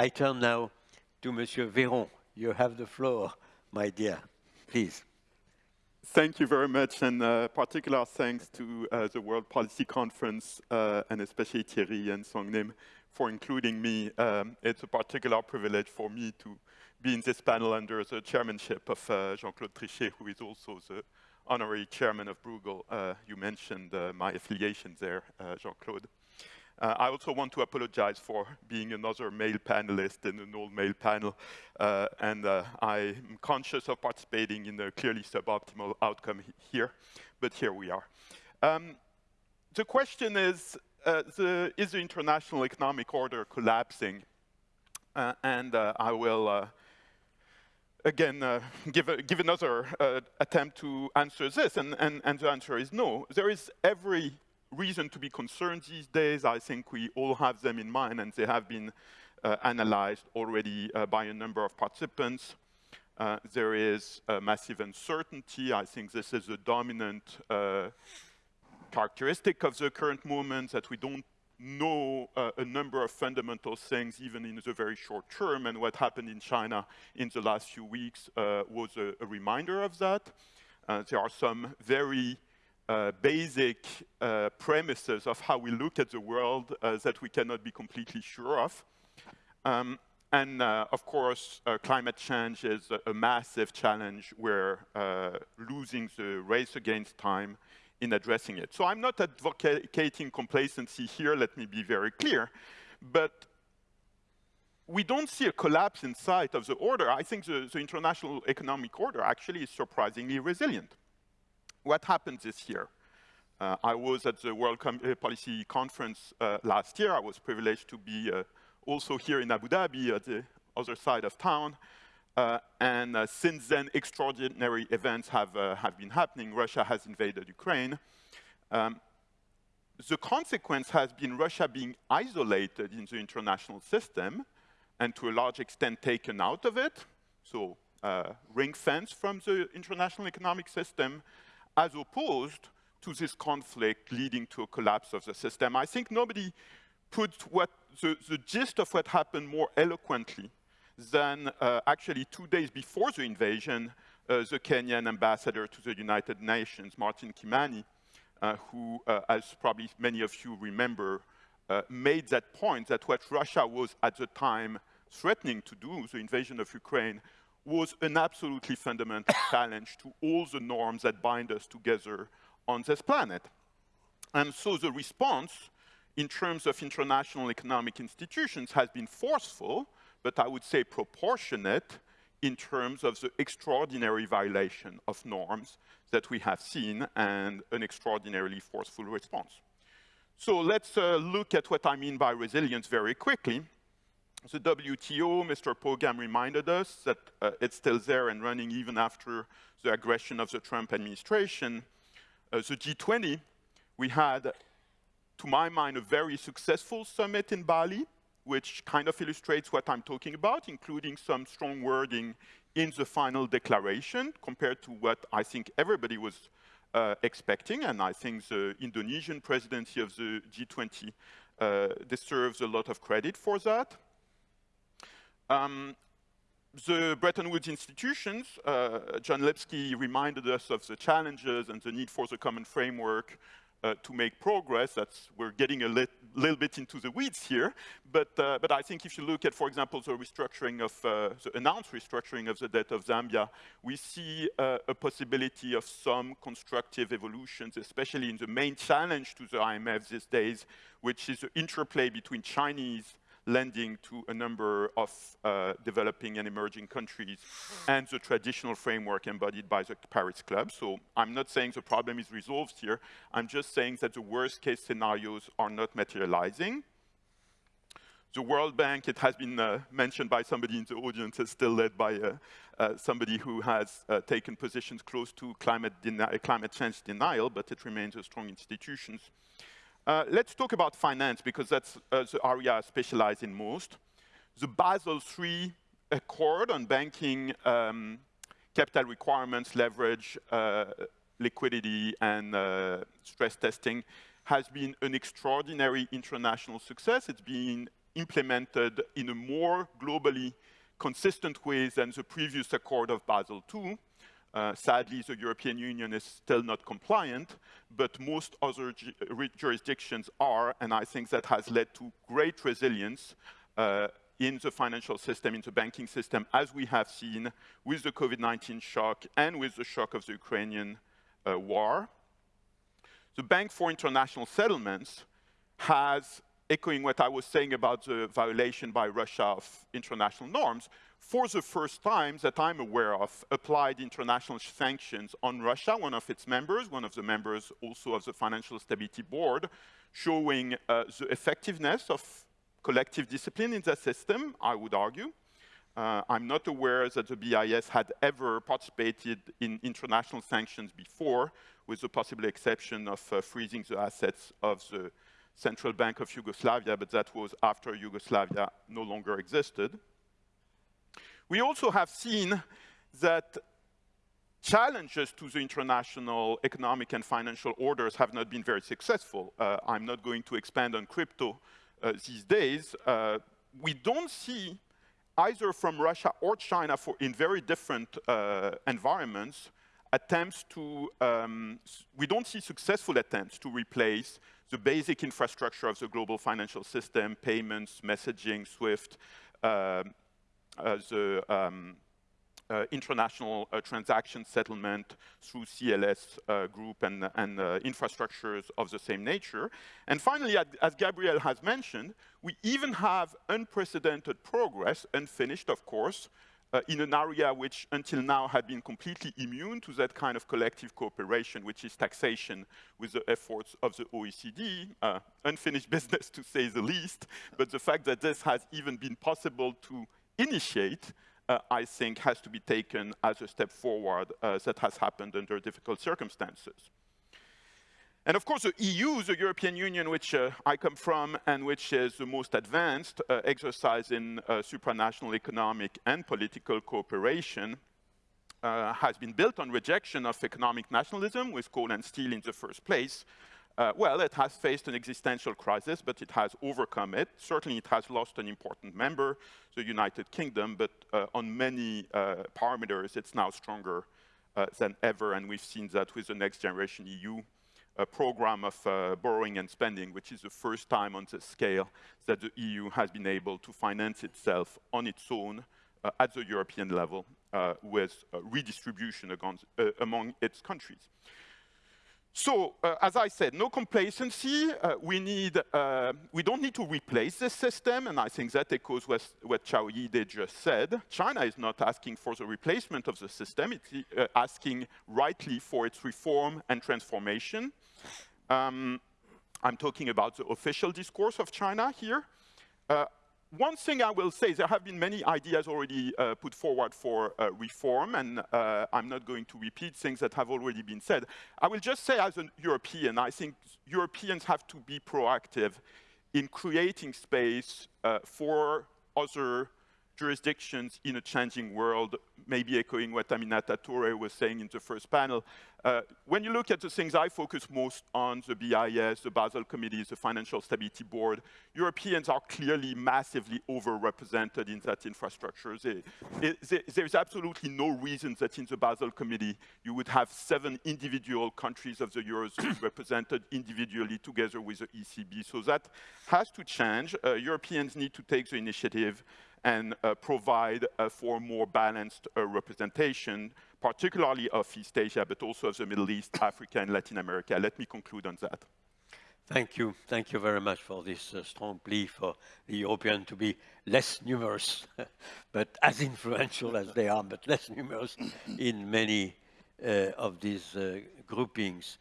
I turn now to Monsieur Véron. You have the floor, my dear. Please. Thank you very much, and uh, particular thanks to uh, the World Policy Conference, uh, and especially Thierry and Songnim for including me. Um, it's a particular privilege for me to be in this panel under the chairmanship of uh, Jean-Claude Trichet, who is also the honorary chairman of Bruegel. Uh, you mentioned uh, my affiliation there, Jean-Claude. Uh, I also want to apologize for being another male panelist in an all-male panel, uh, and uh, I'm conscious of participating in a clearly suboptimal outcome here, but here we are. Um, the question is, uh, the, is the international economic order collapsing? Uh, and uh, I will again, uh, give, a, give, another uh, attempt to answer this, and, and, and, the answer is no. There is every reason to be concerned these days. I think we all have them in mind, and they have been uh, analyzed already uh, by a number of participants. Uh, there is massive uncertainty. I think this is a dominant uh, characteristic of the current movement, that we don't know uh, a number of fundamental things even in the very short term, and what happened in China in the last few weeks uh, was a, a, reminder of that. there are some very uh, basic uh, premises of how we look at the world uh, that we cannot be completely sure of. Um, and uh, of course, uh, climate change is a, a, massive challenge. We're losing the race against time in addressing it. So I'm not advocating complacency here, let me be very clear, but we don't see a collapse in sight of the order. I think the, the international economic order actually is surprisingly resilient what happened this year? Uh, I was at the World Com uh, Policy Conference uh, last year. I was privileged to be uh, also here in Abu Dhabi at the other side of town. Uh, and uh, since then, extraordinary events have, have been happening. Russia has invaded Ukraine. Um, the consequence has been Russia being isolated in the international system and to a large extent taken out of it. So ring fence from the international economic system as opposed to this conflict leading to a collapse of the system. I think nobody put what, the, the gist of what happened more eloquently than uh, actually two days before the invasion, uh, the Kenyan ambassador to the United Nations, Martin Kimani, uh, who, uh, as probably many of you remember, uh, made that point that what Russia was at the time threatening to do, the invasion of Ukraine, was an absolutely fundamental challenge to all the norms that bind us together on this planet. And so the response in terms of international economic institutions has been forceful, but I would say proportionate in terms of the extraordinary violation of norms that we have seen and an extraordinarily forceful response. So let's uh, look at what I mean by resilience very quickly the WTO, Mr. Pogam reminded us that uh, it's still there and running even after the aggression of the Trump administration. Uh, the G20, we had, to my mind, a very successful summit in Bali, which kind of illustrates what I'm talking about, including some strong wording in the final declaration compared to what I think everybody was uh, expecting, and I think the Indonesian presidency of the G20 uh, deserves a lot of credit for that. Um, the Bretton Woods institutions, uh, John Lipsky reminded us of the challenges and the need for the common framework uh, to make progress. That's, we're getting a lit, little bit into the weeds here, but, uh, but I think if you look at, for example, the restructuring of, uh, the announced restructuring of the debt of Zambia, we see uh, a possibility of some constructive evolutions, especially in the main challenge to the IMF these days, which is the interplay between Chinese lending to a number of uh, developing and emerging countries and the traditional framework embodied by the Paris Club. So I'm not saying the problem is resolved here. I'm just saying that the worst case scenarios are not materializing. The World Bank, it has been uh, mentioned by somebody in the audience, is still led by uh, uh somebody who has uh, taken positions close to climate, climate change denial, but it remains a strong institution. Uh, let's talk about finance, because that's uh, the area I specialize in most. The Basel III Accord on banking um, capital requirements, leverage, uh, liquidity, and stress testing has been an extraordinary international success. It's been implemented in a more globally consistent way than the previous Accord of Basel II. Uh, sadly, the European Union is still not compliant, but most other jurisdictions are, and I think that has led to great resilience uh, in the financial system, in the banking system, as we have seen with the COVID-19 shock and with the shock of the Ukrainian uh, war. The Bank for International Settlements has, echoing what I was saying about the violation by Russia of international norms, for the first time that I'm aware of, applied international sanctions on Russia, one of its members, one of the members also of the Financial Stability Board, showing uh, the effectiveness of collective discipline in the system, I would argue. Uh, I'm not aware that the BIS had ever participated in international sanctions before, with the possible exception of uh, freezing the assets of the Central Bank of Yugoslavia, but that was after Yugoslavia no longer existed. We also have seen that challenges to the international economic and financial orders have not been very successful. Uh, I'm not going to expand on crypto uh, these days. Uh, we don't see either from Russia or China for in very different uh, environments attempts to, um, we don't see successful attempts to replace the basic infrastructure of the global financial system, payments, messaging, SWIFT, um, the um, uh, international uh, transaction settlement through CLS uh, group and, and uh, infrastructures of the same nature. And finally, as Gabriel has mentioned, we even have unprecedented progress, unfinished of course, uh, in an area which until now had been completely immune to that kind of collective cooperation, which is taxation with the efforts of the OECD. Uh, unfinished business to say the least, but the fact that this has even been possible to initiate, uh, I think, has to be taken as a step forward uh, that has happened under difficult circumstances. And of course, the EU, the European Union, which uh, I come from and which is the most advanced uh, exercise in uh, supranational economic and political cooperation, uh, has been built on rejection of economic nationalism with coal and steel in the first place, uh, well, it has faced an existential crisis, but it has overcome it. Certainly, it has lost an important member, the United Kingdom, but uh, on many uh, parameters, it's now stronger uh, than ever, and we've seen that with the Next Generation EU program of uh, borrowing and spending, which is the first time on the scale that the EU has been able to finance itself on its own uh, at the European level with redistribution against, among its countries. So, uh, as I said, no complacency. Uh, we need, uh, we don't need to replace this system, and I think that echoes what, what Qiao Yide just said. China is not asking for the replacement of the system, it's uh, asking rightly for its reform and transformation. Um, I'm talking about the official discourse of China here. One thing I will say, there have been many ideas already uh, put forward for uh, reform, and uh, I'm not going to repeat things that have already been said. I will just say as a European, I think Europeans have to be proactive in creating space uh, for other jurisdictions in a changing world, maybe echoing what Aminata Toure was saying in the first panel. Uh, when you look at the things I focus most on, the BIS, the Basel Committee, the Financial Stability Board, Europeans are clearly massively overrepresented in that infrastructure. They, they, there's absolutely no reason that in the Basel Committee you would have seven individual countries of the Eurozone represented individually together with the ECB. So that has to change. Uh, Europeans need to take the initiative and uh, provide uh, for more balanced uh, representation, particularly of East Asia, but also of the Middle East, Africa, and Latin America. Let me conclude on that. Thank you. Thank you very much for this uh, strong plea for the European to be less numerous, but as influential as they are, but less numerous in many uh, of these uh, groupings.